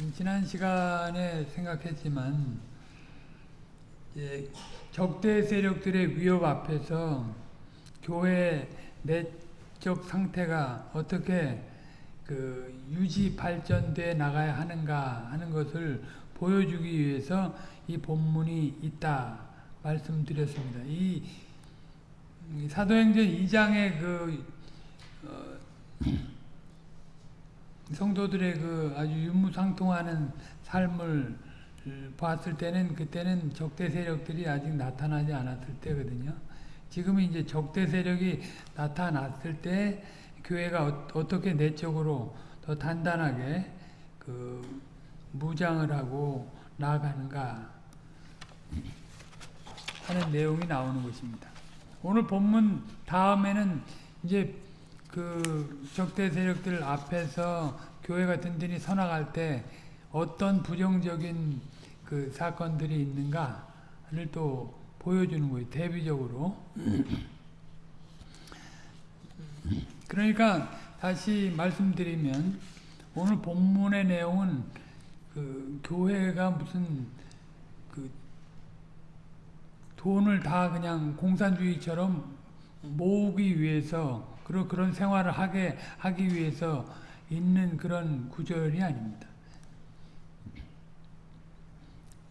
음, 지난 시간에 생각했지만 적대 세력들의 위협 앞에서 교회 내적 상태가 어떻게 그 유지 발전돼 나가야 하는가 하는 것을 보여주기 위해서 이 본문이 있다 말씀드렸습니다. 이 사도행전 2장의 그 어, 성도들의 그 아주 유무상통하는 삶을 봤을 때는 그때는 적대 세력들이 아직 나타나지 않았을 때거든요. 지금은 이제 적대 세력이 나타났을 때 교회가 어, 떻게 내적으로 더 단단하게 그 무장을 하고 나아가는가 하는 내용이 나오는 것입니다. 오늘 본문 다음에는 이제 그 적대 세력들 앞에서 교회가 든든히 서나갈 때 어떤 부정적인 그 사건들이 있는가를 또 보여주는 거예요. 대비적으로. 그러니까 다시 말씀드리면 오늘 본문의 내용은 그 교회가 무슨 그 돈을 다 그냥 공산주의처럼 모으기 위해서 그런 그런 생활을 하게 하기 위해서 있는 그런 구절이 아닙니다.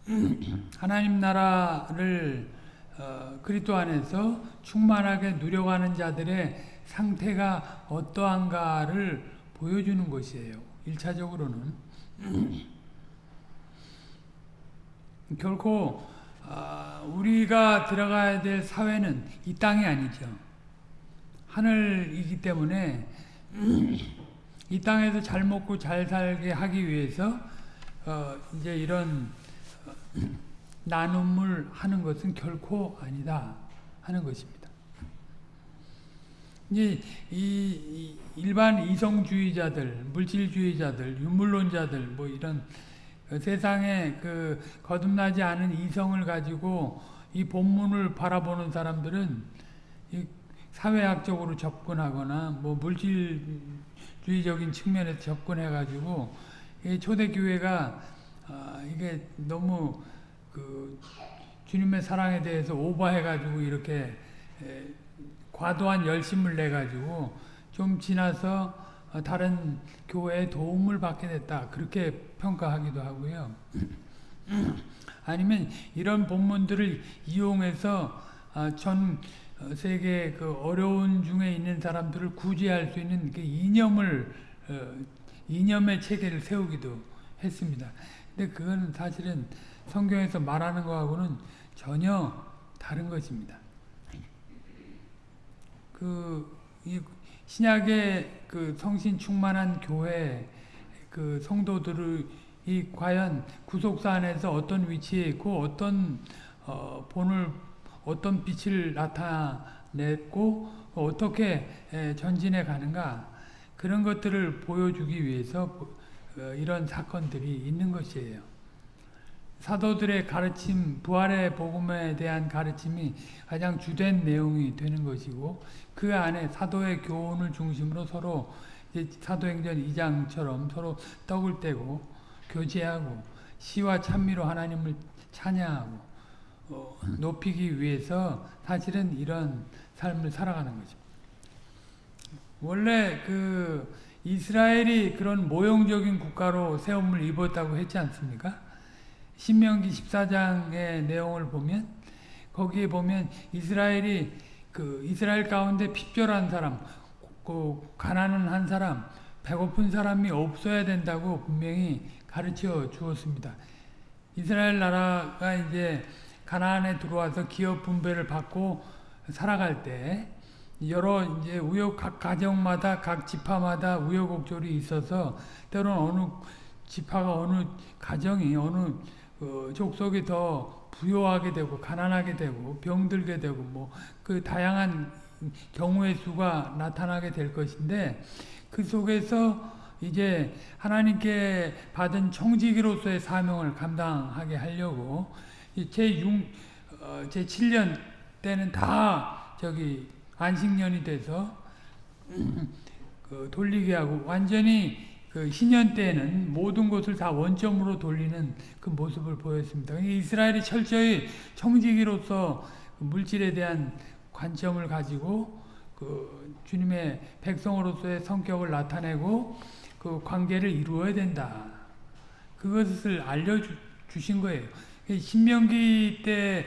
하나님 나라를 어, 그리스도 안에서 충만하게 누려가는 자들의 상태가 어떠한가를 보여주는 것이에요. 1차적으로는 결코 어, 우리가 들어가야 될 사회는 이 땅이 아니죠. 하늘이기 때문에 이 땅에서 잘 먹고 잘 살게 하기 위해서 어, 이제 이런 나눔을 하는 것은 결코 아니다 하는 것입니다. 이제 이, 일반 이성주의자들, 물질주의자들, 유물론자들 뭐 이런 세상에 그 거듭나지 않은 이성을 가지고 이 본문을 바라보는 사람들은 사회학적으로 접근하거나 뭐 물질주의적인 측면에서 접근해 가지고 초대교회가 아, 이게 너무 그 주님의 사랑에 대해서 오버해 가지고 이렇게 에, 과도한 열심을 내 가지고 좀 지나서 다른 교회에 도움을 받게 됐다 그렇게 평가하기도 하고요. 아니면 이런 본문들을 이용해서 아, 전 세계 그 어려운 중에 있는 사람들을 구제할 수 있는 그 이념을 어, 이념의 체계를 세우기도 했습니다. 근데 그거는 사실은 성경에서 말하는 거하고는 전혀 다른 것입니다. 그, 이 신약의 그 성신 충만한 교회 그 성도들이 과연 구속사 안에서 어떤 위치에 있고 어떤 어, 본을 어떤 빛을 나타냈고 어떻게 전진해 가는가 그런 것들을 보여주기 위해서 어, 이런 사건들이 있는 것이에요. 사도들의 가르침, 부활의 복음에 대한 가르침이 가장 주된 내용이 되는 것이고 그 안에 사도의 교훈을 중심으로 서로 사도행전 2장처럼 서로 떡을 떼고 교제하고 시와 찬미로 하나님을 찬양하고 어, 높이기 위해서 사실은 이런 삶을 살아가는 거죠. 원래 그 이스라엘이 그런 모형적인 국가로 세움을 입었다고 했지 않습니까? 신명기 14장의 내용을 보면 거기에 보면 이스라엘이 그 이스라엘 가운데 핍절한 사람, 그 가난한 한 사람, 배고픈 사람이 없어야 된다고 분명히 가르쳐 주었습니다. 이스라엘 나라가 이제 가나안에 들어와서 기업 분배를 받고 살아갈 때 여러 이제 우여 각 가정마다 각 지파마다 우여곡절이 있어서 때로는 어느 지파가 어느 가정이 어느 어, 족속이 더 부요하게 되고 가난하게 되고 병들게 되고 뭐 그 다양한 경우의 수가 나타나게 될 것인데 그 속에서 이제 하나님께 받은 청지기로서의 사명을 감당하게 하려고 제6 어, 제 7년 때는 다 저기 안식년이 돼서 그 돌리게 하고 완전히 그 신년 때에는 모든 것을 다 원점으로 돌리는 그 모습을 보였습니다. 이스라엘이 철저히 청지기로서 그 물질에 대한 관점을 가지고 그 주님의 백성으로서의 성격을 나타내고 그 관계를 이루어야 된다. 그것을 알려주신 거예요. 신명기 때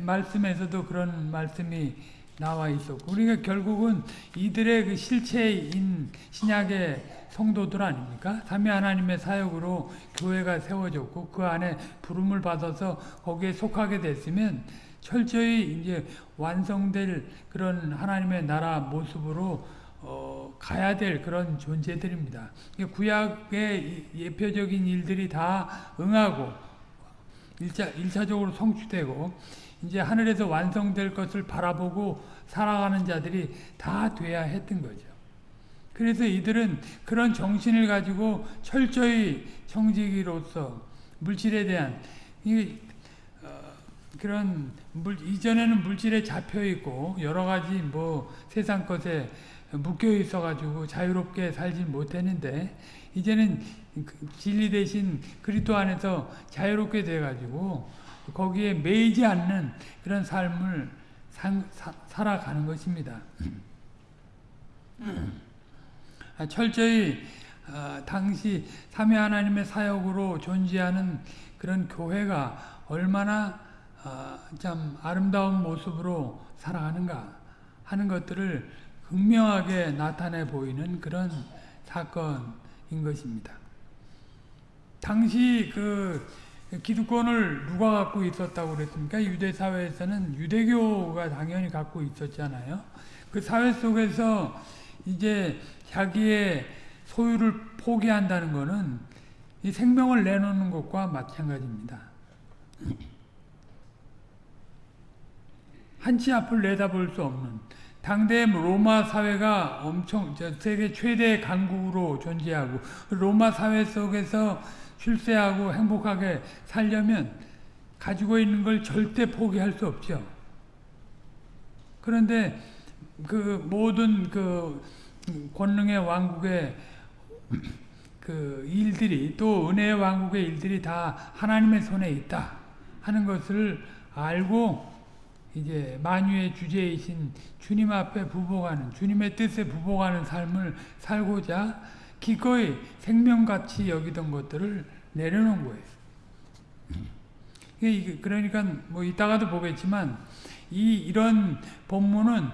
말씀에서도 그런 말씀이 나와 있었고, 우리가 결국은 이들의 그 실체인 신약의 성도들 아닙니까? 삼위 하나님의 사역으로 교회가 세워졌고, 그 안에 부름을 받아서 거기에 속하게 됐으면 철저히 이제 완성될 그런 하나님의 나라 모습으로 어, 가야 될 그런 존재들입니다. 구약의 예표적인 일들이 다 응하고 1차, 1차적으로 성취되고 이제 하늘에서 완성될 것을 바라보고 살아가는 자들이 다 돼야 했던 거죠. 그래서 이들은 그런 정신을 가지고 철저히 청지기로서 물질에 대한 이, 어, 그런 물, 이전에는 물질에 잡혀 있고 여러 가지 뭐 세상 것에 묶여 있어 가지고 자유롭게 살지 못했는데 이제는 그 진리 대신 그리스도 안에서 자유롭게 돼 가지고 거기에 매이지 않는 그런 삶을 상, 사, 살아가는 것입니다. 아, 철저히 어, 당시 삼위 하나님의 사역으로 존재하는 그런 교회가 얼마나 어, 참 아름다운 모습으로 살아가는가 하는 것들을 극명하게 나타내 보이는 그런 사건 인 것입니다. 당시 그 기득권을 누가 갖고 있었다고 그랬습니까? 유대 사회에서는 유대교가 당연히 갖고 있었잖아요. 그 사회 속에서 이제 자기의 소유를 포기한다는 것은 이 생명을 내놓는 것과 마찬가지입니다. 한치 앞을 내다볼 수 없는 당대 로마 사회가 엄청 세계 최대 강국으로 존재하고 로마 사회 속에서 출세하고 행복하게 살려면 가지고 있는 걸 절대 포기할 수 없죠. 그런데 그 모든 그 권능의 왕국의 그 일들이 또 은혜의 왕국의 일들이 다 하나님의 손에 있다 하는 것을 알고 이제 만유의 주제이신 주님 앞에 부복하는 주님의 뜻에 부복하는 삶을 살고자 기꺼이 생명같이 여기던 것들을 내려놓은 거예요. 그러니까 뭐 이따가도 보겠지만 이 이런 본문은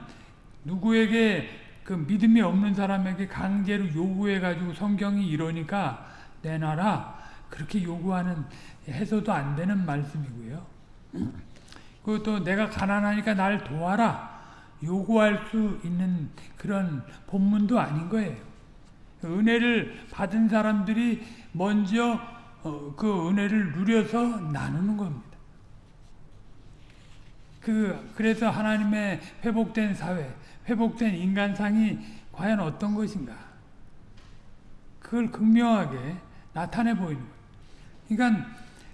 누구에게 그 믿음이 없는 사람에게 강제로 요구해 가지고 성경이 이러니까 내놔라 그렇게 요구하는 해서도 안 되는 말씀이고요. 그것도 내가 가난하니까 날 도와라 요구할 수 있는 그런 본문도 아닌 거예요. 은혜를 받은 사람들이 먼저 어, 그 은혜를 누려서 나누는 겁니다. 그 그래서 하나님의 회복된 사회, 회복된 인간상이 과연 어떤 것인가? 그걸 극명하게 나타내 보이는 거예요. 그러니까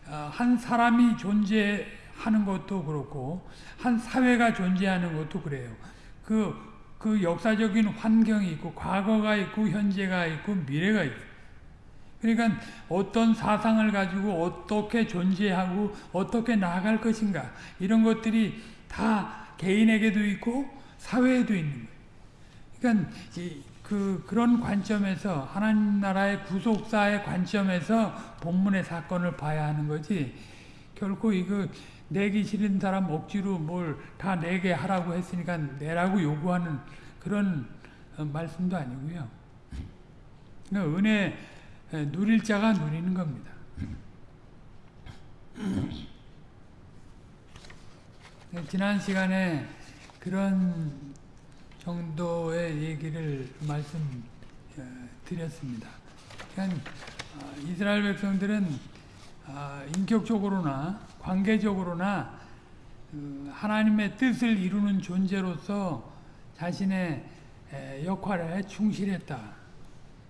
어, 한 사람이 존재 하는 것도 그렇고 한 사회가 존재하는 것도 그래요. 그, 그 역사적인 환경이 있고 과거가 있고 현재가 있고 미래가 있고 그러니까 어떤 사상을 가지고 어떻게 존재하고 어떻게 나아갈 것인가 이런 것들이 다 개인에게도 있고 사회에도 있는 거예요. 그러니까 그 그런 관점에서 하나님 나라의 구속사의 관점에서 본문의 사건을 봐야 하는 거지 결코 이거 내기 싫은 사람 억지로 뭘 다 내게 하라고 했으니까 내라고 요구하는 그런 어, 말씀도 아니고요. 그러니까 은혜 누릴 자가 누리는 겁니다. 지난 시간에 그런 정도의 얘기를 말씀드렸습니다. 그러니까 이스라엘 백성들은 아, 인격적으로나 관계적으로나 그 하나님의 뜻을 이루는 존재로서 자신의 역할에 충실했다.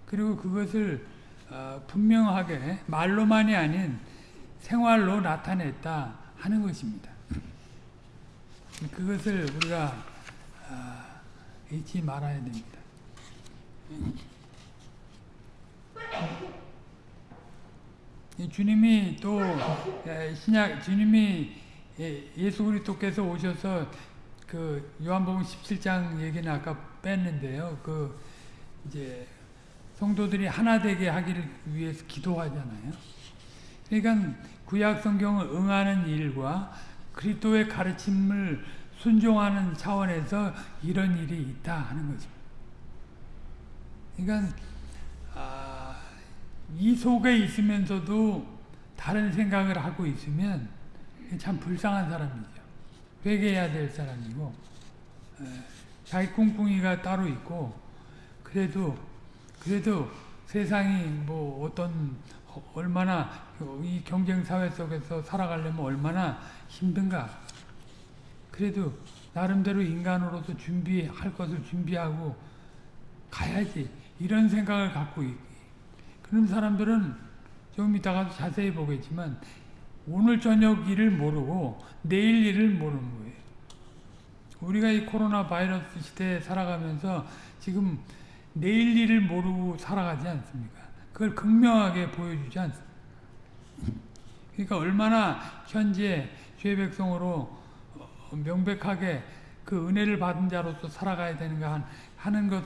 그리고 그것을 어, 분명하게 말로만이 아닌 생활로 나타냈다 하는 것입니다. 그것을 우리가 어, 잊지 말아야 됩니다. 이 주님이 또 에, 신약 주님이 예- 예수 그리스도께서 오셔서 그 요한복음 17장 얘기는 아까 뺐는데요. 그 이제 성도들이 하나 되게 하기를 위해서 기도하잖아요. 그러니까 구약 성경을 응하는 일과 그리스도의 가르침을 순종하는 차원에서 이런 일이 있다 하는 거죠. 그러니까 아, 이 속에 있으면서도 다른 생각을 하고 있으면 참 불쌍한 사람이죠. 회개해야 될 사람이고 에, 자기 꿍꿍이가 따로 있고 그래도 그래도 세상이 뭐 어떤 어, 얼마나 이 경쟁 사회 속에서 살아가려면 얼마나 힘든가. 그래도 나름대로 인간으로서 준비할 것을 준비하고 가야지 이런 생각을 갖고 있. 그런 사람들은 좀 이따가도 자세히 보겠지만 오늘 저녁 일을 모르고 내일 일을 모르는 거예요. 우리가 이 코로나 바이러스 시대에 살아가면서 지금 내일 일을 모르고 살아가지 않습니까? 그걸 극명하게 보여주지 않습니까? 그러니까 얼마나 현재 죄 백성으로 어, 명백하게 그 은혜를 받은 자로서 살아가야 되는가 하는 것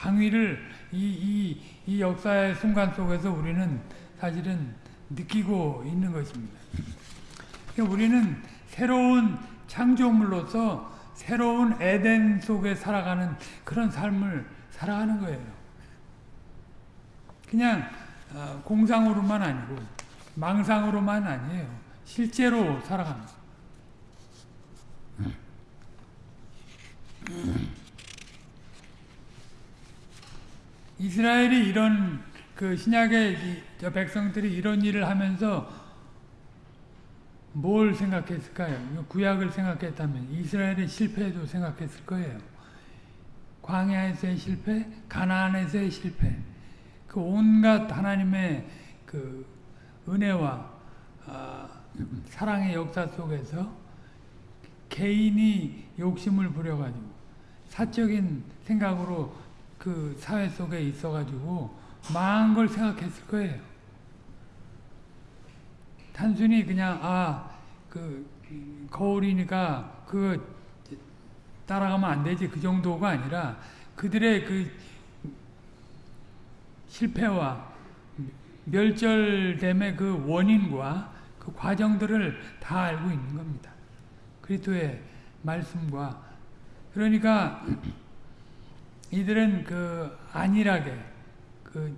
당위를 이, 이, 이 역사의 순간 속에서 우리는 사실은 느끼고 있는 것입니다. 그러니까 우리는 새로운 창조물로서 새로운 에덴 속에 살아가는 그런 삶을 살아가는 거예요. 그냥 어, 공상으로만 아니고 망상으로만 아니에요. 실제로 거예요. 이스라엘이 이런 그 신약의 저 백성들이 이런 일을 하면서 뭘 생각했을까요? 구약을 생각했다면 이스라엘의 실패도 생각했을 거예요. 광야에서의 실패, 가나안에서의 실패, 그 온갖 하나님의 그 은혜와 어, 사랑의 역사 속에서 개인이 욕심을 부려가지고 사적인 생각으로 그 사회 속에 있어가지고 망한 걸 생각했을 거예요. 단순히 그냥 아 그 거울이니까 그 따라가면 안 되지 그 정도가 아니라 그들의 그 실패와 멸절됨의 그 원인과 그 과정들을 다 알고 있는 겁니다. 그리스도의 말씀과 그러니까 이들은 그 안일하게 그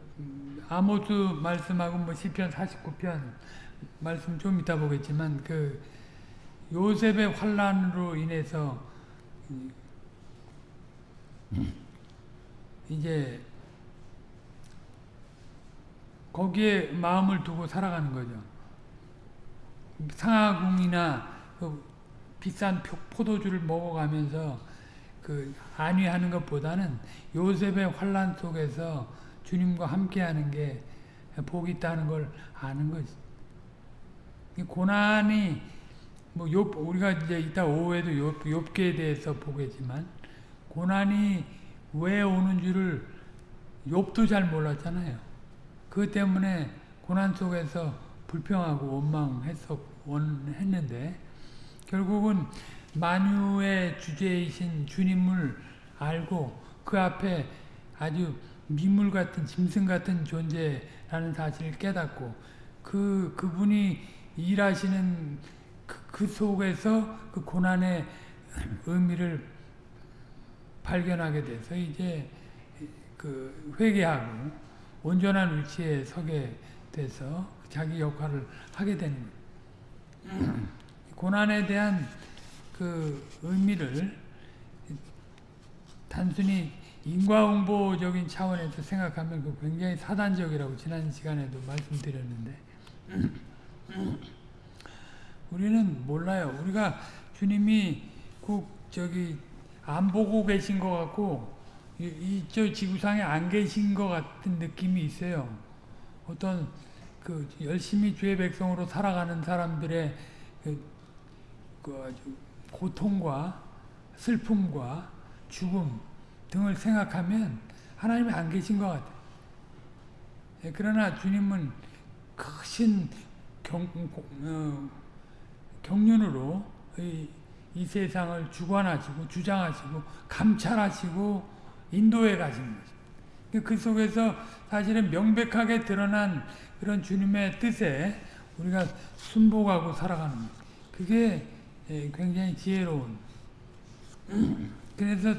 아모스 말씀하고 뭐 시편 49편 말씀 좀 이따 보겠지만 그 요셉의 환란으로 인해서 이제 거기에 마음을 두고 살아가는 거죠. 상하궁이나 그 비싼 포도주를 먹어가면서 그 안위하는 것보다는 요셉의 환란 속에서 주님과 함께하는 게 복이 있다는 걸 아는 거지. 고난이 뭐 욥, 우리가 이제 이따 오후에도 욥, 욥기에 대해서 보겠지만 고난이 왜 오는 줄을 욥도 잘 몰랐잖아요. 그 때문에 고난 속에서 불평하고 원망했었 원했는데 결국은 만유의 주제이신 주님을 알고 그 앞에 아주 미물 같은 짐승 같은 존재라는 사실을 깨닫고 그 그분이 일하시는 그, 그 속에서 그 고난의 의미를 발견하게 돼서 이제 그 회개하고 온전한 위치에 서게 돼서 자기 역할을 하게 되는 거예요. 고난에 대한 그 의미를 단순히 인과응보적인 차원에서 생각하면 그 굉장히 사단적이라고 지난 시간에도 말씀드렸는데 우리는 몰라요. 우리가 주님이 꼭 저기 안 보고 계신 것 같고 이 저 지구상에 안 계신 것 같은 느낌이 있어요. 어떤 그 열심히 주의 백성으로 살아가는 사람들의 그, 그 아주 고통과 슬픔과 죽음 등을 생각하면 하나님이 안 계신 것 같아요. 예, 그러나 주님은 크신 경, 어, 경륜으로 이, 이 세상을 주관하시고 주장하시고 감찰하시고 인도해 가신 거죠. 그 속에서 사실은 명백하게 드러난 그런 주님의 뜻에 우리가 순복하고 살아가는 것. 그게 예, 굉장히 지혜로운. 그래서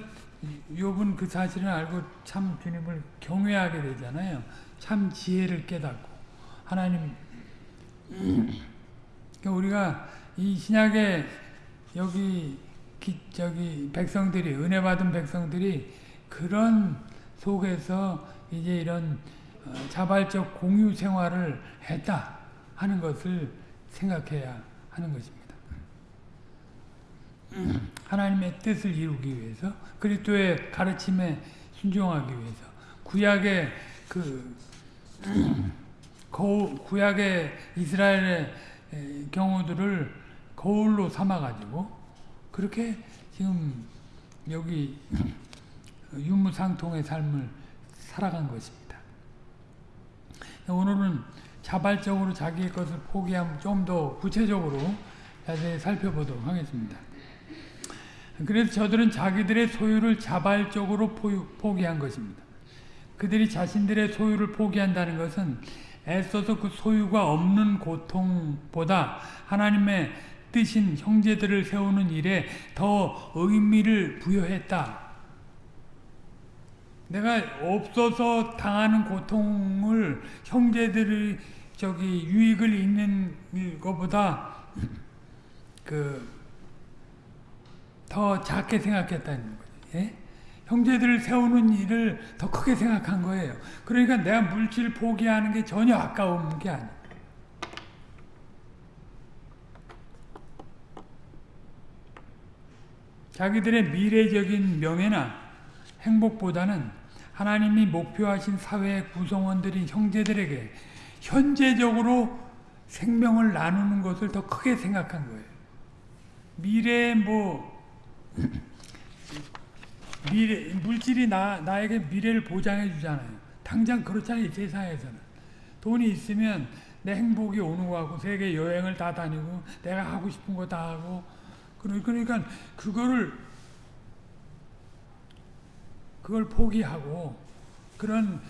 욥은 그 사실을 알고 참 주님을 경외하게 되잖아요. 참 지혜를 깨닫고 하나님 그러니까 우리가 이 신약에 여기 기, 저기 백성들이 은혜 받은 백성들이 그런 속에서 이제 이런 어, 자발적 공유 생활을 했다 하는 것을 생각해야 하는 것입니다. 하나님의 뜻을 이루기 위해서 그리스도의 가르침에 순종하기 위해서 구약의 그 거울, 구약의 이스라엘의 경우들을 거울로 삼아가지고 그렇게 지금 여기 유무상통의 삶을 살아간 것입니다. 오늘은 자발적으로 자기의 것을 포기하면 좀더 구체적으로 자세히 살펴보도록 하겠습니다. 그래서 저들은 자기들의 소유를 자발적으로 포기한 것입니다. 그들이 자신들의 소유를 포기한다는 것은 애써서 그 소유가 없는 고통보다 하나님의 뜻인 형제들을 세우는 일에 더 의미를 부여했다. 내가 없어서 당하는 고통을 형제들이 저기 유익을 잇는 것보다 그 더 작게 생각했다는 거죠. 예? 형제들을 세우는 일을 더 크게 생각한 거예요. 그러니까 내가 물질 포기하는 게 전혀 아까운 게 아니에요. 자기들의 미래적인 명예나 행복보다는 하나님이 목표하신 사회의 구성원들인 형제들에게 현재적으로 생명을 나누는 것을 더 크게 생각한 거예요. 미래에 뭐 미래 물질이 나 나에게 미래를 보장해 주잖아요. 당장 그렇잖아요. 세상에서는 돈이 있으면 내 행복이 오는 거 같고 세계 여행을 다 다니고 내가 하고 싶은 거 다 하고 그러니까 그거를 그걸 포기하고 그런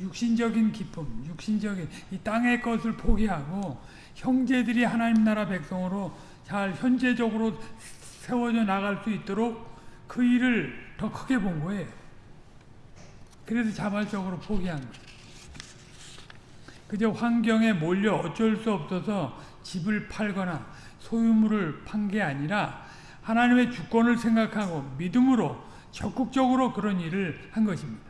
육신적인 기쁨, 육신적인 이 땅의 것을 포기하고 형제들이 하나님 나라 백성으로 잘 현재적으로 세워져 나갈 수 있도록 그 일을 더 크게 본 거예요. 그래서 자발적으로 포기한 거예요. 그저 환경에 몰려 어쩔 수 없어서 집을 팔거나 소유물을 판 게 아니라 하나님의 주권을 생각하고 믿음으로 적극적으로 그런 일을 한 것입니다.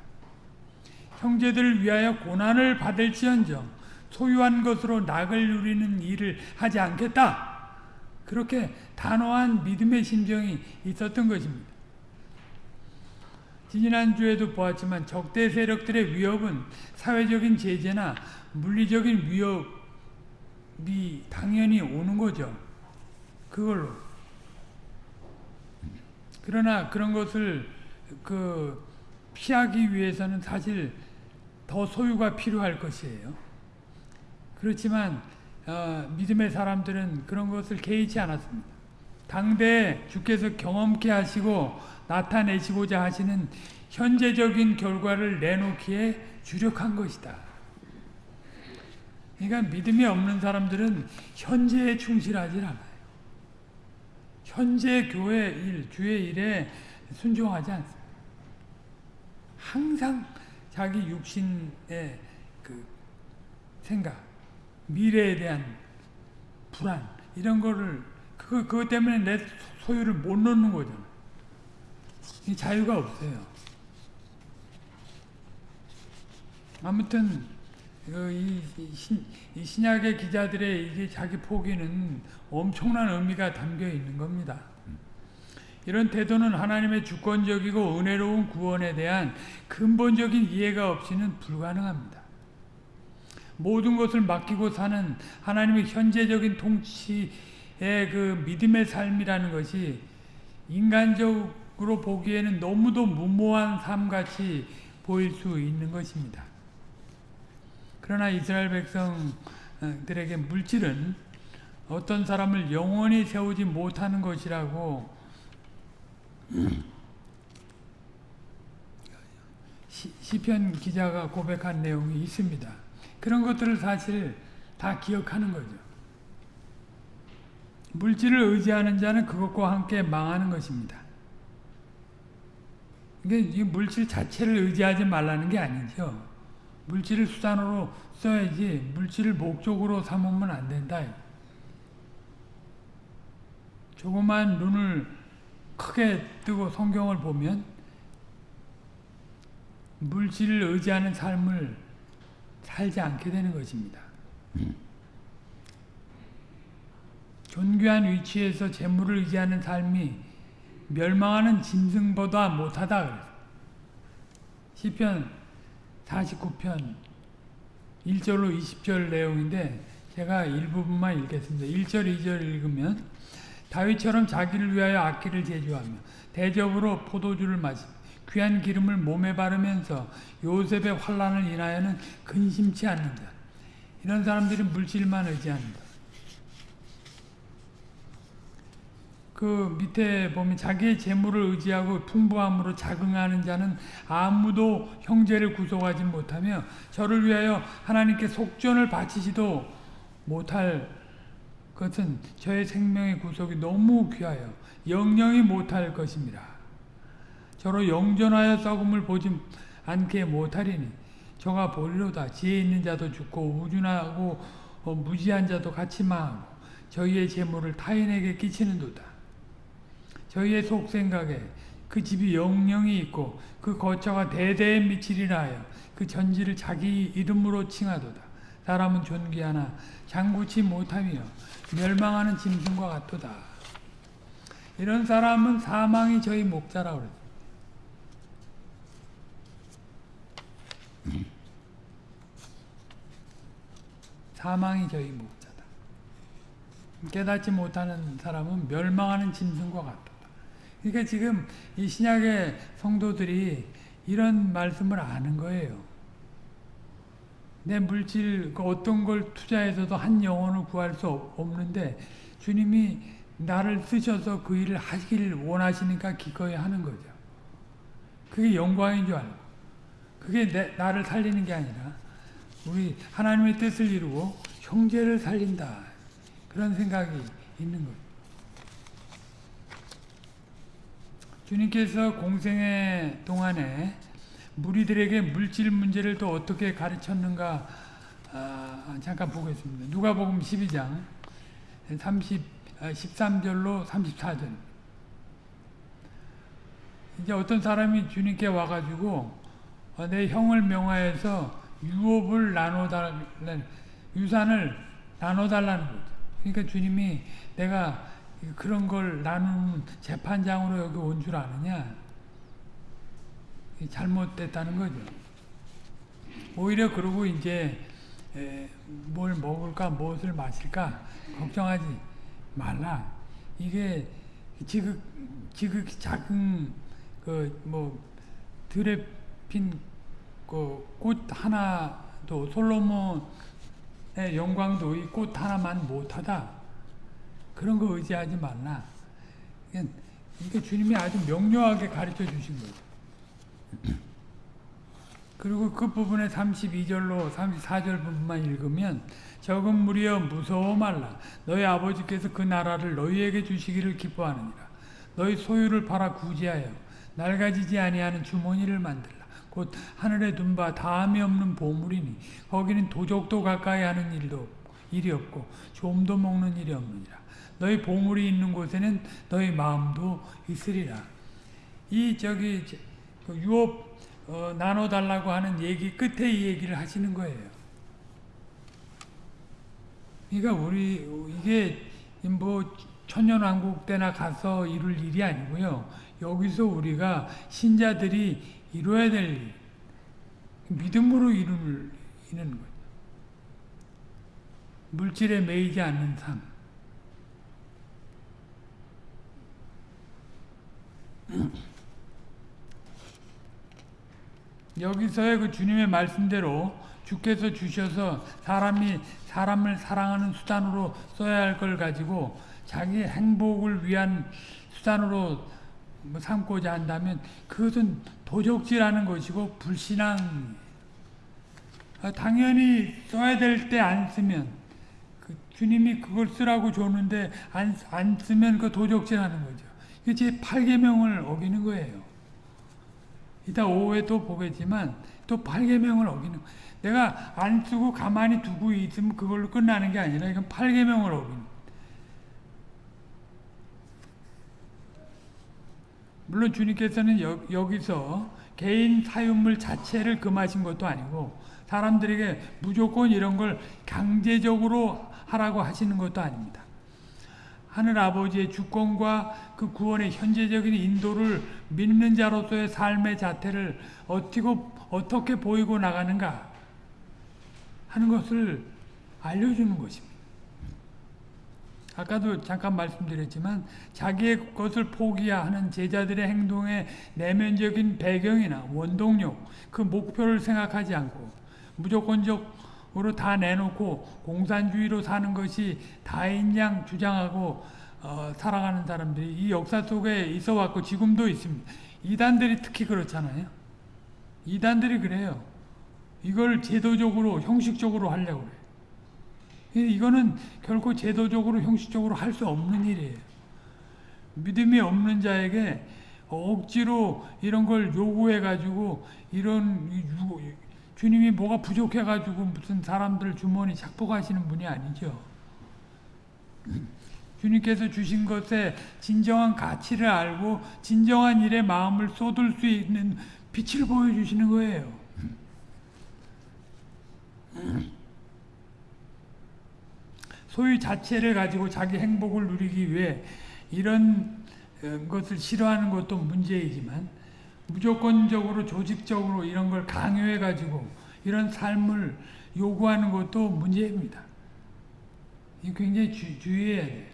형제들을 위하여 고난을 받을지언정 소유한 것으로 낙을 누리는 일을 하지 않겠다. 그렇게 단호한 믿음의 심정이 있었던 것입니다. 지난주에도 보았지만 적대 세력들의 위협은 사회적인 제재나 물리적인 위협이 당연히 오는 거죠. 그걸로. 그러나 그런 것을 그 피하기 위해서는 사실 더 소유가 필요할 것이에요. 그렇지만 어, 믿음의 사람들은 그런 것을 개의치 않았습니다. 당대 주께서 경험케 하시고 나타내시고자 하시는 현재적인 결과를 내놓기에 주력한 것이다. 그러니까 믿음이 없는 사람들은 현재에 충실하지 않아요. 현재 교회 일, 주의 일에 순종하지 않습니다. 항상 자기 육신의 그 생각, 미래에 대한 불안 이런 거를 그 그것 때문에 내 소유를 못 놓는 거잖아. 자유가 없어요. 아무튼 그 이, 신, 이 신약의 기자들의 이게 자기 포기는 엄청난 의미가 담겨 있는 겁니다. 이런 태도는 하나님의 주권적이고 은혜로운 구원에 대한 근본적인 이해가 없이는 불가능합니다. 모든 것을 맡기고 사는 하나님의 현재적인 통치의 그 믿음의 삶이라는 것이 인간적으로 보기에는 너무도 무모한 삶같이 보일 수 있는 것입니다. 그러나 이스라엘 백성은 사람들에게 물질은 어떤 사람을 영원히 세우지 못하는 것이라고 시, 시편 기자가 고백한 내용이 있습니다. 그런 것들을 사실 다 기억하는 거죠. 물질을 의지하는 자는 그것과 함께 망하는 것입니다. 이게 이 물질 자체를 의지하지 말라는 게 아니죠. 물질을 수단으로 써야지 물질을 목적으로 삼으면 안 된다. 조그만 눈을 크게 뜨고 성경을 보면 물질을 의지하는 삶을 살지 않게 되는 것입니다. 존귀한 위치에서 재물을 의지하는 삶이 멸망하는 짐승보다 못하다 그래서 시편 49편 1절로 20절 내용인데 제가 일부분만 읽겠습니다. 1절 2절 읽으면 다윗처럼 자기를 위하여 악기를 제조하며 대접으로 포도주를 마시 귀한 기름을 몸에 바르면서 요셉의 환란을 인하여는 근심치 않는다. 이런 사람들이 물질만 의지한다. 그 밑에 보면 자기의 재물을 의지하고 풍부함으로 자긍하는 자는 아무도 형제를 구속하지 못하며 저를 위하여 하나님께 속전을 바치지도 못할 것은 저의 생명의 구속이 너무 귀하여 영영이 못할 것입니다. 저로 영전하여 썩음을 보지 않게 못하리니 저가 보리로다 지혜 있는 자도 죽고 우준하고 어, 무지한 자도 같이 망하고 저희의 재물을 타인에게 끼치는도다. 저희의 속생각에 그 집이 영영이 있고 그 거처가 대대에 미치리라 하여 그 전지를 자기 이름으로 칭하도다. 사람은 존귀하나 장구치 못하며 멸망하는 짐승과 같도다. 이런 사람은 사망이 저희 목자라 그랬어. 사망이 저희 목자다. 깨닫지 못하는 사람은 멸망하는 짐승과 같다. 그러니까 지금 이 신약의 성도들이 이런 말씀을 아는 거예요. 내 물질 그 어떤 걸 투자해서도 한 영혼을 구할 수 없는데 주님이 나를 쓰셔서 그 일을 하기를 원하시니까 기꺼이 하는 거죠. 그게 영광인 줄 알고 그게 내, 나를 살리는 게 아니라 우리 하나님의 뜻을 이루고 형제를 살린다 그런 생각이 있는 거죠. 주님께서 공생의 동안에 무리들에게 물질 문제를 또 어떻게 가르쳤는가 아, 잠깐 보겠습니다. 누가복음 12장 30, 13절로 34절 이제 어떤 사람이 주님께 와가지고 어, 내 형을 명하여서 유업을 나눠달라는 유산을 나눠달라는 거죠. 그러니까 주님이 내가 그런 걸 나누는 재판장으로 여기 온 줄 아느냐? 잘못됐다는 거죠. 오히려 그러고 이제 뭘 먹을까 무엇을 마실까 걱정하지 말라. 이게 지극 지극 작은 그뭐 들에 핀 그 꽃 하나도 솔로몬의 영광도 이 꽃 하나만 못하다. 그런 거 의지하지 말라. 이게 주님이 아주 명료하게 가르쳐 주신 거죠. 그리고 그 부분에 32절로 34절 부분만 읽으면 적은 무리여 무서워 말라. 너희 아버지께서 그 나라를 너희에게 주시기를 기뻐하느니라. 너희 소유를 팔아 구제하여 낡아지지 아니하는 주머니를 만들라. 곧 하늘에 둔 바 다함이 없는 보물이니 거기는 도적도 가까이 하는 일도 일이 없고 좀도 먹는 일이 없느니라. 너희 보물이 있는 곳에는 너희 마음도 있으리라. 이 저기 그 유업 어, 나눠달라고 하는 얘기 끝에 이 얘기를 하시는 거예요. 그러니까 우리 이게 뭐 천년왕국 때나 가서 이룰 일이 아니고요. 여기서 우리가 신자들이 이루어야 될 일, 믿음으로 이루는 거예요. 물질에 매이지 않는 삶. 여기서의 그 주님의 말씀대로 주께서 주셔서 사람이 사람을 사랑하는 수단으로 써야 할 걸 가지고 자기 행복을 위한 수단으로 뭐 삼고자 한다면 그것은 도적질하는 것이고 불신앙. 아, 당연히 써야 될 때 안 쓰면 그 주님이 그걸 쓰라고 줬는데 안, 안 쓰면 그 도적질하는 거죠. 이게 제 8계명을 어기는 거예요. 이따 오후에 또 보겠지만 또 8계명을 어기는 내가 안 쓰고 가만히 두고 있으면 그걸로 끝나는 게 아니라 이건 8계명을 어기는 물론 주님께서는 여, 여기서 개인 사유물 자체를 금하신 것도 아니고 사람들에게 무조건 이런 걸 강제적으로 하라고 하시는 것도 아닙니다. 하늘 아버지의 주권과 그 구원의 현재적인 인도를 믿는 자로서의 삶의 자태를 어떻게, 어떻게 보이고 나가는가 하는 것을 알려주는 것입니다. 아까도 잠깐 말씀드렸지만 자기의 것을 포기하는 제자들의 행동의 내면적인 배경이나 원동력, 그 목표를 생각하지 않고 무조건적으로 다 내놓고 공산주의로 사는 것이 다인 양 주장하고 어, 살아가는 사람들이 이 역사 속에 있어 왔고 지금도 있습니다. 이단들이 특히 그렇잖아요. 이단들이 그래요. 이걸 제도적으로 형식적으로 하려고 그래요. 이거는 결코 제도적으로 형식적으로 할 수 없는 일이에요. 믿음이 없는 자에게 억지로 이런 걸 요구해 가지고 이런 주님이 뭐가 부족해 가지고 무슨 사람들 주머니 착복하시는 분이 아니죠. 주님께서 주신 것에 진정한 가치를 알고 진정한 일에 마음을 쏟을 수 있는 빛을 보여주시는 거예요. 소유 자체를 가지고 자기 행복을 누리기 위해 이런 어, 것을 싫어하는 것도 문제이지만 무조건적으로 조직적으로 이런 걸 강요해 가지고 이런 삶을 요구하는 것도 문제입니다. 이 굉장히 주, 주의해야 돼.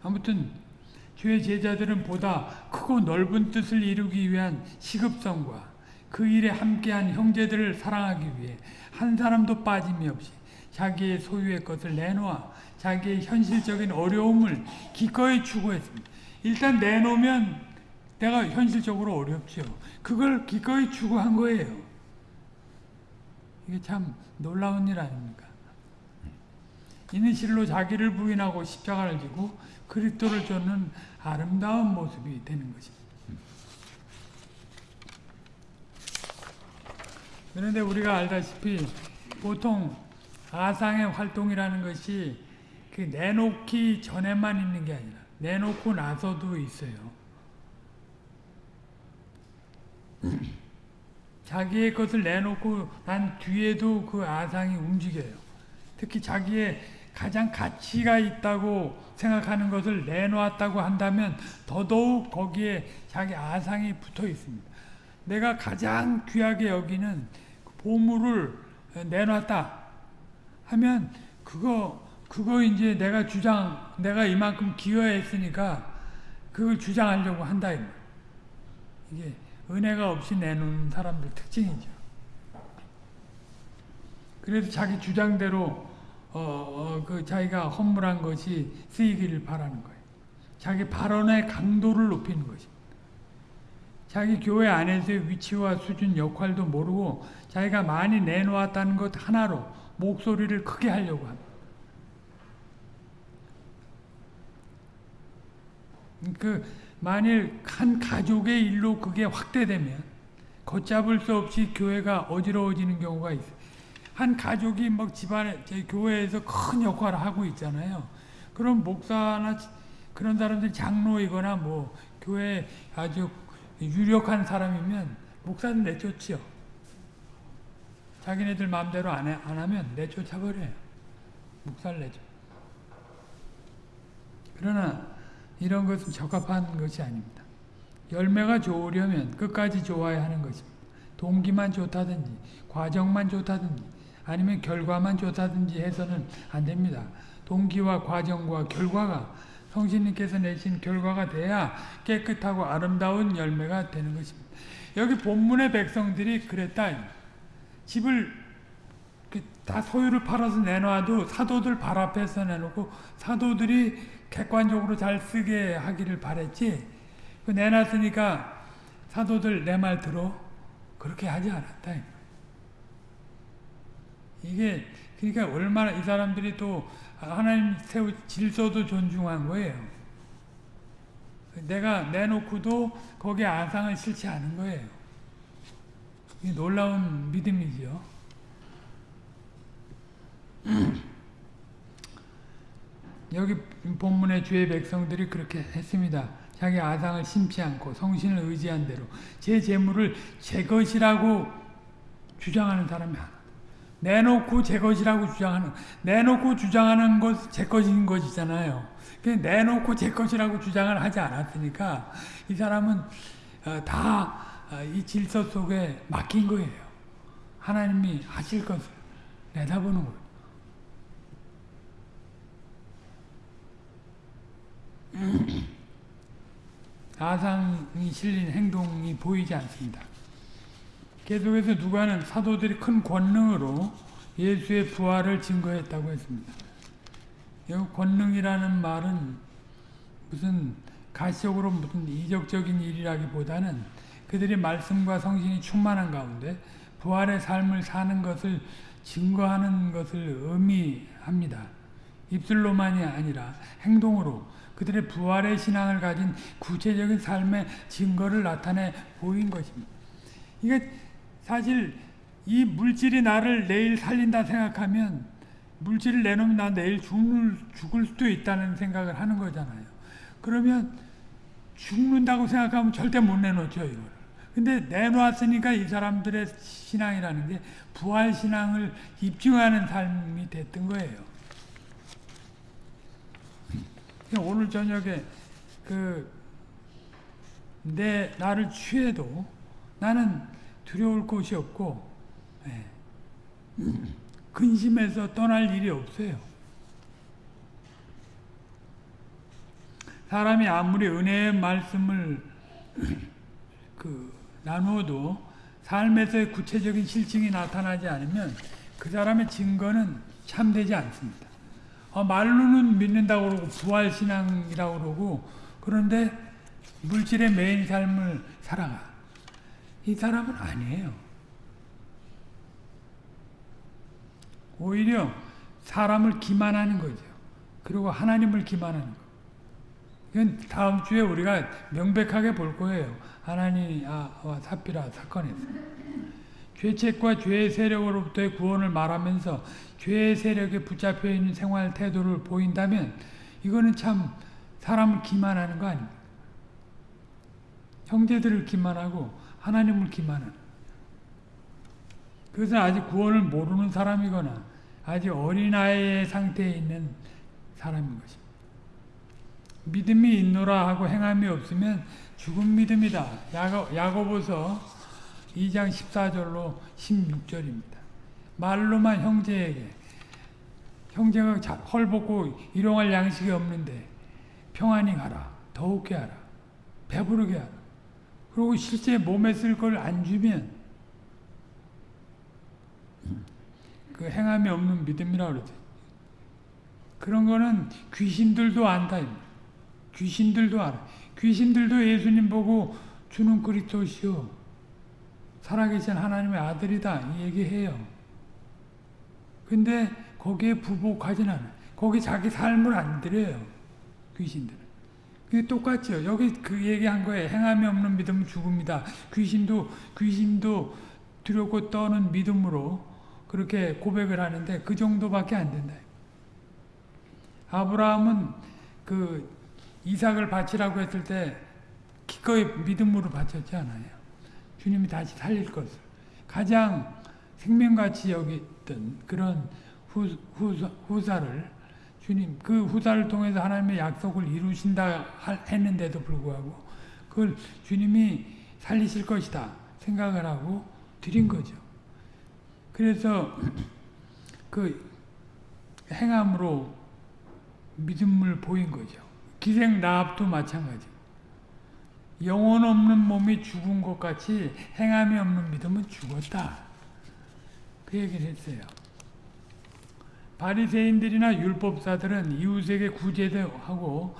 아무튼 주의 제자들은 보다 크고 넓은 뜻을 이루기 위한 시급성과 그 일에 함께한 형제들을 사랑하기 위해 한 사람도 빠짐이 없이 자기의 소유의 것을 내놓아 자기의 현실적인 어려움을 기꺼이 추구했습니다. 일단 내놓으면 내가 현실적으로 어렵죠. 그걸 기꺼이 추구한 거예요. 이게 참 놀라운 일 아닙니까? 이는 실로 자기를 부인하고 십자가를 지고 그리스도를 쫓는 아름다운 모습이 되는 것입니다. 그런데 우리가 알다시피 보통 가상의 활동이라는 것이 그 내놓기 전에만 있는 게 아니라 내놓고 나서도 있어요. 자기의 것을 내놓고 난 뒤에도 그 아상이 움직여요. 특히 자기의 가장 가치가 있다고 생각하는 것을 내놓았다고 한다면 더더욱 거기에 자기 아상이 붙어 있습니다. 내가 가장 귀하게 여기는 보물을 내놨다. 하면 그거 그거 이제 내가 주장 내가 이만큼 기여했으니까 그걸 주장하려고 한다 이게 은혜가 없이 내놓는 사람들 특징이죠. 그래서 자기 주장대로 어, 어, 그 자기가 허물한 것이 쓰이기를 바라는 거예요. 자기 발언의 강도를 높이는 것입니다. 자기 교회 안에서의 위치와 수준 역할도 모르고 자기가 많이 내놓았다는 것 하나로 목소리를 크게 하려고 합니다. 그 만일 한 가족의 일로 그게 확대되면 걷잡을 수 없이 교회가 어지러워지는 경우가 있어요. 한 가족이 막 집안에 교회에서 큰 역할을 하고 있잖아요. 그럼 목사나 그런 사람들 장로이거나 뭐 교회 아주 유력한 사람이면 목사는 내쫓죠. 자기네들 마음대로 안, 해, 안 하면 내쫓아버려요. 묵살 내죠. 그러나 이런 것은 적합한 것이 아닙니다. 열매가 좋으려면 끝까지 좋아야 하는 것입니다. 동기만 좋다든지 과정만 좋다든지 아니면 결과만 좋다든지 해서는 안 됩니다. 동기와 과정과 결과가 성신님께서 내신 결과가 돼야 깨끗하고 아름다운 열매가 되는 것입니다. 여기 본문의 백성들이 그랬다. 집을 다 소유를 팔아서 내놔도 사도들 발 앞에서 내놓고 사도들이 객관적으로 잘 쓰게 하기를 바랬지. 그 내놨으니까 사도들 내 말 들어. 그렇게 하지 않았다. 이게 그러니까 얼마나 이 사람들이 또 하나님 세우 질서도 존중한 거예요. 내가 내놓고도 거기에 아상을 싫지 않은 거예요 놀라운 믿음이죠 여기 본문의 주의 백성들이 그렇게 했습니다. 자기 아상을 심지 않고 성신을 의지한 대로 제 재물을 제 것이라고 주장하는 사람이 하나. 내놓고 제 것이라고 주장하는 내놓고 주장하는 것 제 것인 것이잖아요. 내놓고 제 것이라고 주장을 하지 않았으니까 이 사람은 어, 다 이 어, 질서 속에 맡긴 거예요. 하나님이 하실 것을 내다보는 거예요. 아상이 실린 행동이 보이지 않습니다. 계속해서 누가는 사도들이 큰 권능으로 예수의 부활을 증거했다고 했습니다. 이 권능이라는 말은 무슨 가시적으로 무슨 이적적인 일이라기보다는 그들이 말씀과 성신이 충만한 가운데 부활의 삶을 사는 것을 증거하는 것을 의미합니다. 입술로만이 아니라 행동으로 그들의 부활의 신앙을 가진 구체적인 삶의 증거를 나타내 보인 것입니다. 이게 사실 이 물질이 나를 내일 살린다 생각하면 물질을 내놓으면 나 내일 죽을, 죽을 수도 있다는 생각을 하는 거잖아요. 그러면 죽는다고 생각하면 절대 못 내놓죠, 이걸. 근데 내놓았으니까 이 사람들의 신앙이라는 게 부활 신앙을 입증하는 삶이 됐던 거예요. 오늘 저녁에 그 내 나를 취해도 나는 두려울 것이 없고 예, 근심해서 떠날 일이 없어요. 사람이 아무리 은혜의 말씀을 그 나누어도 삶에서의 구체적인 실증이 나타나지 않으면 그 사람의 증거는 참되지 않습니다. 어, 말로는 믿는다고 그러고 부활신앙이라고 그러고 그런데 물질의 매인 삶을 살아가. 이 사람은 아니에요. 오히려 사람을 기만하는 거죠. 그리고 하나님을 기만하는 거. 이건 다음 주에 우리가 명백하게 볼 거예요. 하나님과 사피라 사건에서. 죄책과 죄의 세력으로부터의 구원을 말하면서 죄의 세력에 붙잡혀 있는 생활 태도를 보인다면 이거는 참 사람을 기만하는 거 아닙니까? 형제들을 기만하고 하나님을 기만하는 그것은 아직 구원을 모르는 사람이거나 아직 어린아이의 상태에 있는 사람인 것입니다. 믿음이 있노라 하고 행함이 없으면 죽은 믿음이다. 야고, 야고보서 2장 14절로 16절입니다. 말로만 형제에게 형제가 헐벗고 일용할 양식이 없는데 평안히 가라. 더욱게 하라. 배부르게 하라. 그리고 실제 몸에 쓸 걸 안 주면 그 행함이 없는 믿음이라 그러죠. 그런 거는 귀신들도 안다. 귀신들도 알아. 귀신들도 예수님 보고 주는 그리스도시요. 살아계신 하나님의 아들이다. 이 얘기해요. 근데 거기에 부복하진 않아요. 거기 자기 삶을 안 들여요. 귀신들은. 그게 똑같죠. 여기 그 얘기한 거에 행함이 없는 믿음은 죽음이다. 귀신도, 귀신도 두렵고 떠는 믿음으로 그렇게 고백을 하는데 그 정도밖에 안 된다. 아브라함은 그 이삭을 바치라고 했을 때 기꺼이 믿음으로 바쳤지 않아요. 주님이 다시 살릴 것을. 가장 생명같이 여기던 그런 후, 후, 후사를 주님 그 후사를 통해서 하나님의 약속을 이루신다 했는데도 불구하고 그걸 주님이 살리실 것이다 생각을 하고 드린 거죠. 그래서 그 행함으로 믿음을 보인 거죠. 기생 나합도 마찬가지. 영혼 없는 몸이 죽은 것 같이 행함이 없는 믿음은 죽었다. 그 얘기를 했어요. 바리새인들이나 율법사들은 이웃에게 구제도 하고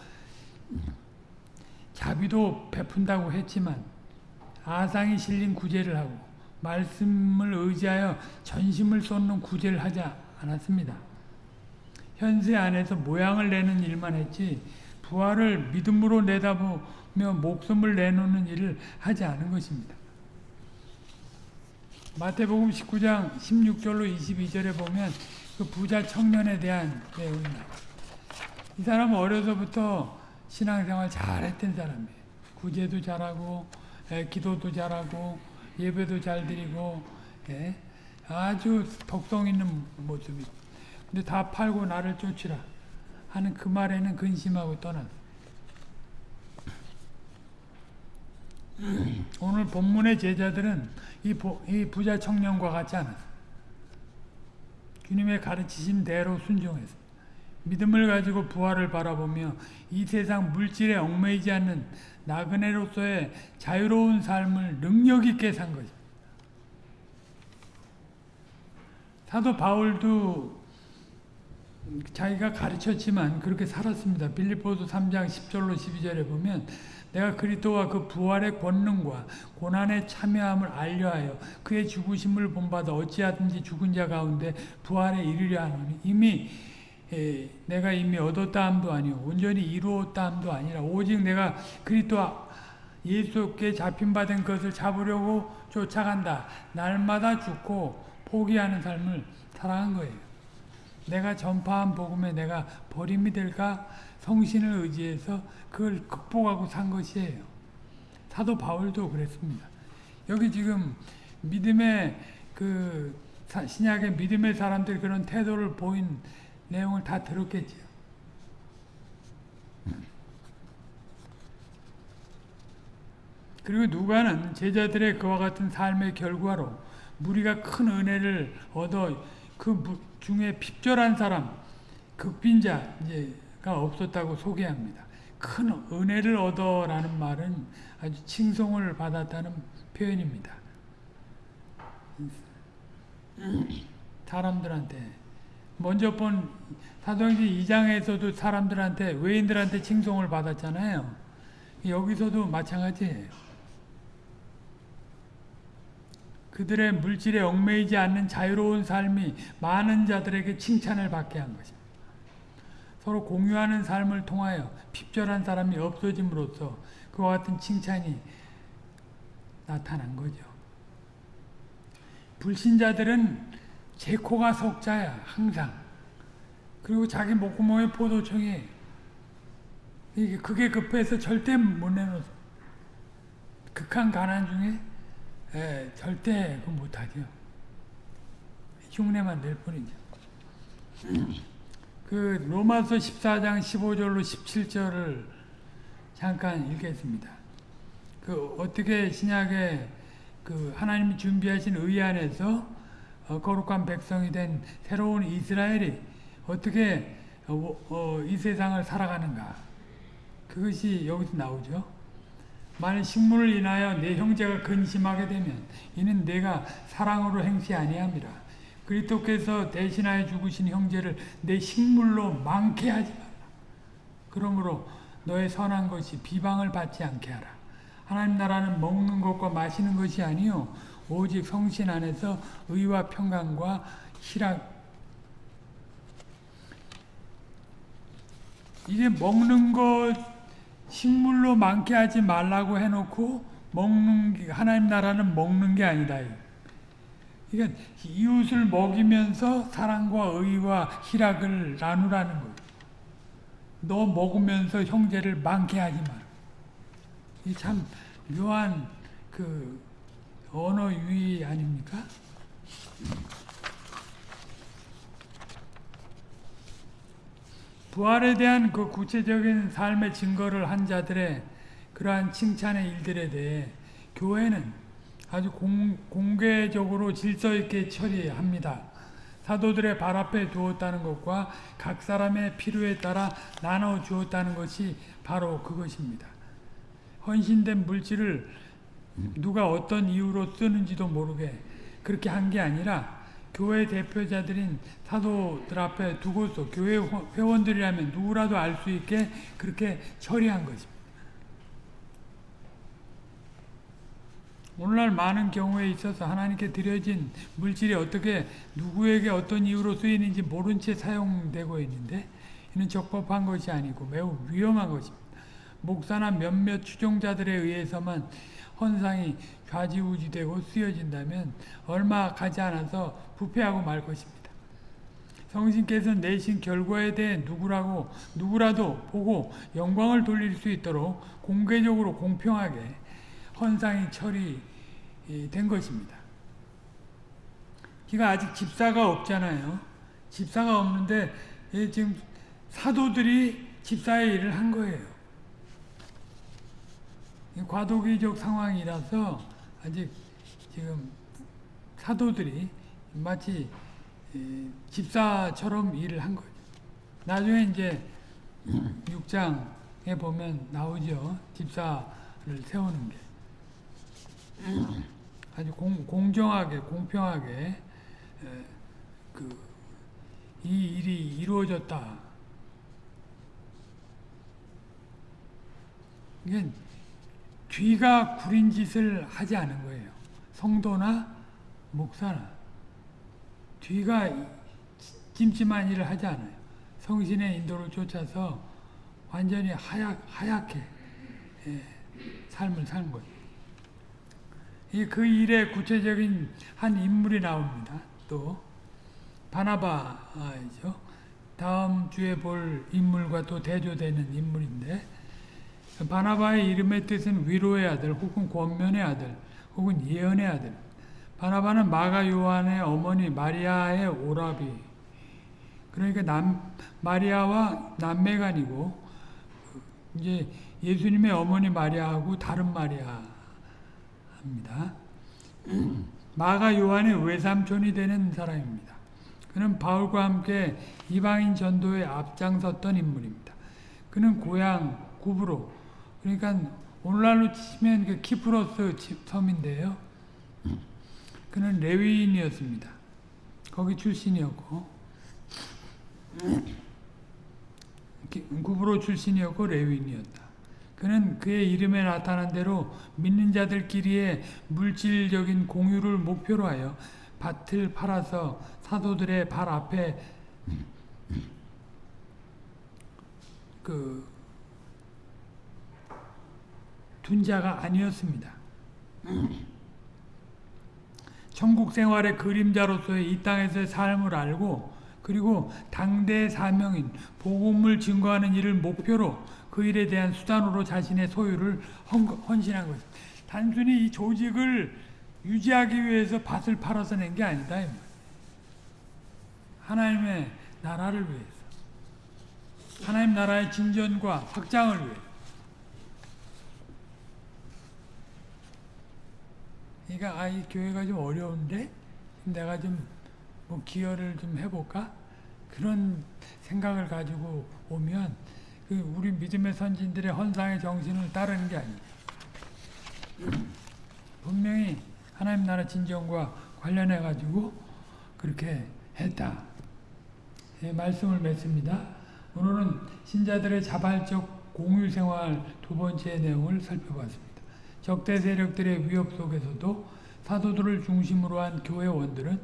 자비도 베푼다고 했지만 아상이 실린 구제를 하고 말씀을 의지하여 전심을 쏟는 구제를 하지 않았습니다. 현세 안에서 모양을 내는 일만 했지 부활을 믿음으로 내다보며 목숨을 내놓는 일을 하지 않은 것입니다. 마태복음 19장 16절로 22절에 보면 그 부자 청년에 대한 내용이 나와요. 이 사람은 어려서부터 신앙생활 잘했던 사람이에요. 구제도 잘하고 에, 기도도 잘하고 예배도 잘 드리고 예, 아주 덕성 있는 모습이. 근데 다 팔고 나를 쫓으라 하는 그 말에는 근심하고 떠났어. 오늘 본문의 제자들은 이, 보, 이 부자 청년과 같지 않았어. 주님의 가르치심대로 순종했어. 믿음을 가지고 부활을 바라보며 이 세상 물질에 얽매이지 않는 나그네로서의 자유로운 삶을 능력 있게 산 것입니다. 사도 바울도 자기가 가르쳤지만 그렇게 살았습니다. 빌립보서 3장 10절로 12절에 보면 내가 그리스도와 그 부활의 권능과 고난의 참여함을 알려하여 그의 죽으심을 본받아 어찌하든지 죽은 자 가운데 부활에 이르려 하노니 이미 에, 내가 이미 얻었다 함도 아니요 온전히 이루었다 함도 아니라 오직 내가 그리스도와 예수께 잡힌 바된 것을 잡으려고 쫓아간다. 날마다 죽고 포기하는 삶을 살아간 거예요. 내가 전파한 복음에 내가 버림이 될까 성신을 의지해서 그걸 극복하고 산 것이에요. 사도 바울도 그랬습니다. 여기 지금 믿음의 그 신약의 믿음의 사람들 그런 태도를 보인 내용을 다 들었겠죠. 그리고 누가는 제자들의 그와 같은 삶의 결과로 무리가 큰 은혜를 얻어 그 중에 핍절한 사람, 극빈자가 없었다고 소개합니다. 큰 은혜를 얻어라는 말은 아주 칭송을 받았다는 표현입니다. 사람들한테 먼저 본 사도행전 2장에서도 사람들한테 외인들한테 칭송을 받았잖아요. 여기서도 마찬가지예요. 그들의 물질에 얽매이지 않는 자유로운 삶이 많은 자들에게 칭찬을 받게 한 것입니다. 서로 공유하는 삶을 통하여 핍절한 사람이 없어짐으로써 그와 같은 칭찬이 나타난 거죠. 불신자들은 제 코가 속자야 항상. 그리고 자기 목구멍에 포도청이 이게 그게 급해서 절대 못 내놓어. 극한 가난 중에 에, 절대 그 못하죠. 흉내만 낼 뿐이죠. 그 로마서 14장 15절로 17절을 잠깐 읽겠습니다. 그 어떻게 신약에 그 하나님이 준비하신 의 안에서 어, 거룩한 백성이 된 새로운 이스라엘이 어떻게 어, 어, 이 세상을 살아가는가 그것이 여기서 나오죠. 만일 식물을 인하여 내 형제가 근심하게 되면 이는 내가 사랑으로 행치 아니함이라. 그리스도께서 대신하여 죽으신 형제를 내 식물로 많게 하지 말라. 그러므로 너의 선한 것이 비방을 받지 않게 하라. 하나님 나라는 먹는 것과 마시는 것이 아니요 오직 성신 안에서 의와 평강과 희락 이게 먹는 것 식물로 많게 하지 말라고 해놓고 먹는 하나님 나라는 먹는 게 아니다. 그러니까 이웃을 먹이면서 사랑과 의와 희락을 나누라는 거예요. 너 먹으면서 형제를 많게 하지 마. 이참 묘한 그 언어 유희 아닙니까? 부활에 대한 그 구체적인 삶의 증거를 한 자들의 그러한 칭찬의 일들에 대해 교회는 아주 공, 공개적으로 질서 있게 처리합니다. 사도들의 발 앞에 두었다는 것과 각 사람의 필요에 따라 나눠 주었다는 것이 바로 그것입니다. 헌신된 물질을 누가 어떤 이유로 쓰는지도 모르게 그렇게 한 게 아니라 교회 대표자들인 사도들 앞에 두고서 교회 회원들이라면 누구라도 알 수 있게 그렇게 처리한 것입니다. 오늘날 많은 경우에 있어서 하나님께 드려진 물질이 어떻게 누구에게 어떤 이유로 쓰이는지 모른 채 사용되고 있는데 이는 적법한 것이 아니고 매우 위험한 것입니다. 목사나 몇몇 추종자들에 의해서만 헌상이 좌지우지되고 쓰여진다면 얼마 가지 않아서 부패하고 말 것입니다. 성신께서 내신 결과에 대해 누구라고 누구라도 보고 영광을 돌릴 수 있도록 공개적으로 공평하게 헌상이 처리된 것입니다. 그가 아직 집사가 없잖아요. 집사가 없는데 지금 사도들이 집사의 일을 한 거예요. 과도기적 상황이라서 아직 지금 사도들이 마치 집사처럼 일을 한 거죠. 나중에 이제 6장에 보면 나오죠. 집사를 세우는 게. 아주 공, 공정하게, 공평하게 그, 이 일이 이루어졌다. 이게 뒤가 구린 짓을 하지 않은 거예요. 성도나 목사나 뒤가 찜찜한 일을 하지 않아요. 성신의 인도를 쫓아서 완전히 하얗, 하얗게 예, 삶을 사는 거예요. 그 일의 구체적인 한 인물이 나옵니다. 또 바나바죠. 다음 주에 볼 인물과 또 대조되는 인물인데 바나바의 이름의 뜻은 위로의 아들 혹은 권면의 아들 혹은 예언의 아들 바나바는 마가 요한의 어머니 마리아의 오라비 그러니까 남, 마리아와 남매간이고 이제 예수님의 어머니 마리아하고 다른 마리아 합니다. 마가 요한의 외삼촌이 되는 사람입니다. 그는 바울과 함께 이방인 전도에 앞장섰던 인물입니다. 그는 고향 구브로 그러니까 오늘날로 치면 그 키프로스 섬인데요. 그는 레위인이었습니다. 거기 출신이었고 구브로 출신이었고 레위인이었다. 그는 그의 이름에 나타난 대로 믿는 자들끼리의 물질적인 공유를 목표로 하여 밭을 팔아서 사도들의 발 앞에 그 둔 자가 아니었습니다. 천국 생활의 그림자로서의 이 땅에서의 삶을 알고 그리고 당대 사명인 복음을 증거하는 일을 목표로 그 일에 대한 수단으로 자신의 소유를 헌신한 것입니다. 단순히 이 조직을 유지하기 위해서 밭을 팔아서 낸 게 아니다. 하나님의 나라를 위해서. 하나님 나라의 진전과 확장을 위해. 그러니까 아, 이 교회가 좀 어려운데 내가 좀 뭐 기여를 좀 해볼까? 그런 생각을 가지고 오면 그 우리 믿음의 선진들의 헌상의 정신을 따르는 게 아니에요. 분명히 하나님 나라 진정과 관련해 가지고 그렇게 했다. 예, 말씀을 맺습니다. 오늘은 신자들의 자발적 공유 생활 두 번째 내용을 살펴봤습니다. 적대 세력들의 위협 속에서도 사도들을 중심으로 한 교회원들은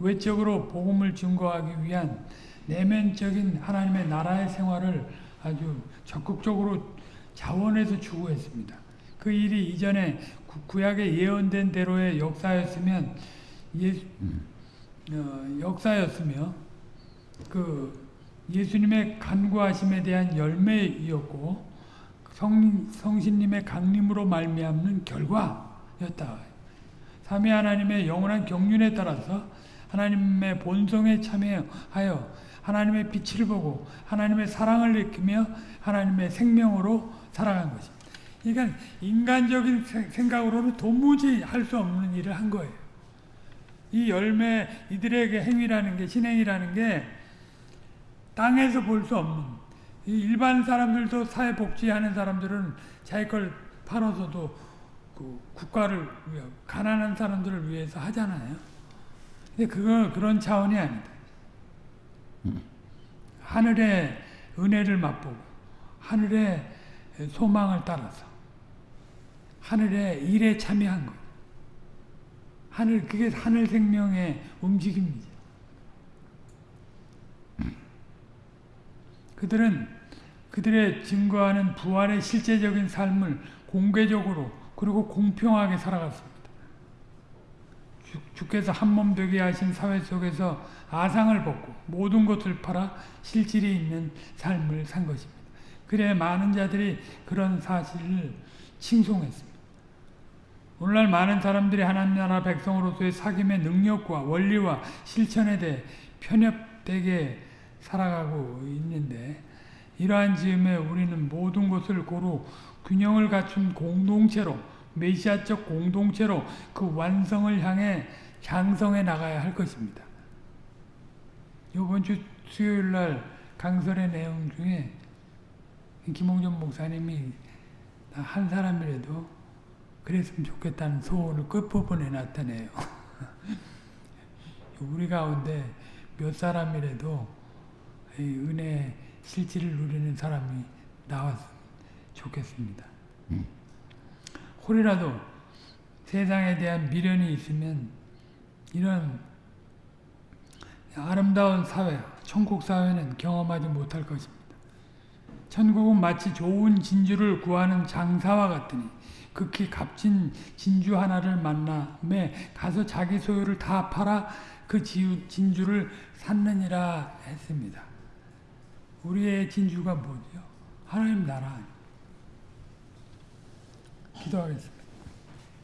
외적으로 복음을 증거하기 위한 내면적인 하나님의 나라의 생활을 아주 적극적으로 자원해서 추구했습니다. 그 일이 이전에 구약에 예언된 대로의 역사였으면 예, 어, 역사였으며 그 예수님의 간구하심에 대한 열매이었고 성, 성신님의 강림으로 말미암는 결과였다. 삼위 하나님의 영원한 경륜에 따라서 하나님의 본성에 참여하여 하나님의 빛을 보고 하나님의 사랑을 느끼며 하나님의 생명으로 살아간 것입니다. 그러니까 인간적인 생각으로는 도무지 할 수 없는 일을 한 거예요. 이 열매, 이들에게 행위라는 게, 신행이라는 게 땅에서 볼 수 없는, 일반 사람들도 사회복지하는 사람들은 자기 걸 팔아서도 그 국가를 가난한 사람들을 위해서 하잖아요. 근데 그건 그런 차원이 아니다. 하늘의 은혜를 맛보고 하늘의 소망을 따라서 하늘의 일에 참여한 것. 하늘 그게 하늘 생명의 움직임이죠. 그들은 그들의 증거하는 부활의 실제적인 삶을 공개적으로 그리고 공평하게 살아갔습니다. 주, 주께서 한 몸 되게 하신 사회 속에서 아상을 벗고 모든 것을 팔아 실질이 있는 삶을 산 것입니다. 그래 많은 자들이 그런 사실을 칭송했습니다. 오늘날 많은 사람들이 하나님 나라 백성으로서의 사귐의 능력과 원리와 실천에 대해 편협되게 살아가고 있는데 이러한 즈음에 우리는 모든 것을 고루 균형을 갖춘 공동체로 메시아적 공동체로 그 완성을 향해 장성해 나가야 할 것입니다. 이번 주 수요일 날 강설의 내용 중에 김홍전 목사님이 한 사람이라도 그랬으면 좋겠다는 소원을 끝부분에 나타내요. 우리 가운데 몇 사람이라도 이 은혜 실질을 누리는 사람이 나왔으면 좋겠습니다. 혹이라도 세상에 대한 미련이 있으면 이런 아름다운 사회, 천국 사회는 경험하지 못할 것입니다. 천국은 마치 좋은 진주를 구하는 장사와 같으니 극히 값진 진주 하나를 만남에 가서 자기 소유를 다 팔아 그 진주를 샀느니라 했습니다. 우리의 진주가 뭐죠? 하나님 나라. 기도하겠습니다.